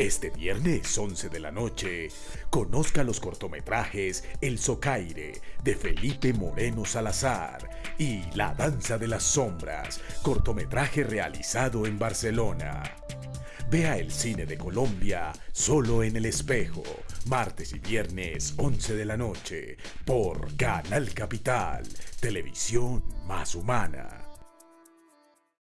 Este viernes 11 de la noche, conozca los cortometrajes El Socaire de Felipe Moreno Salazar y La Danza de las Sombras, cortometraje realizado en Barcelona. Vea el cine de Colombia solo en el espejo, martes y viernes 11 de la noche, por Canal Capital, televisión más humana.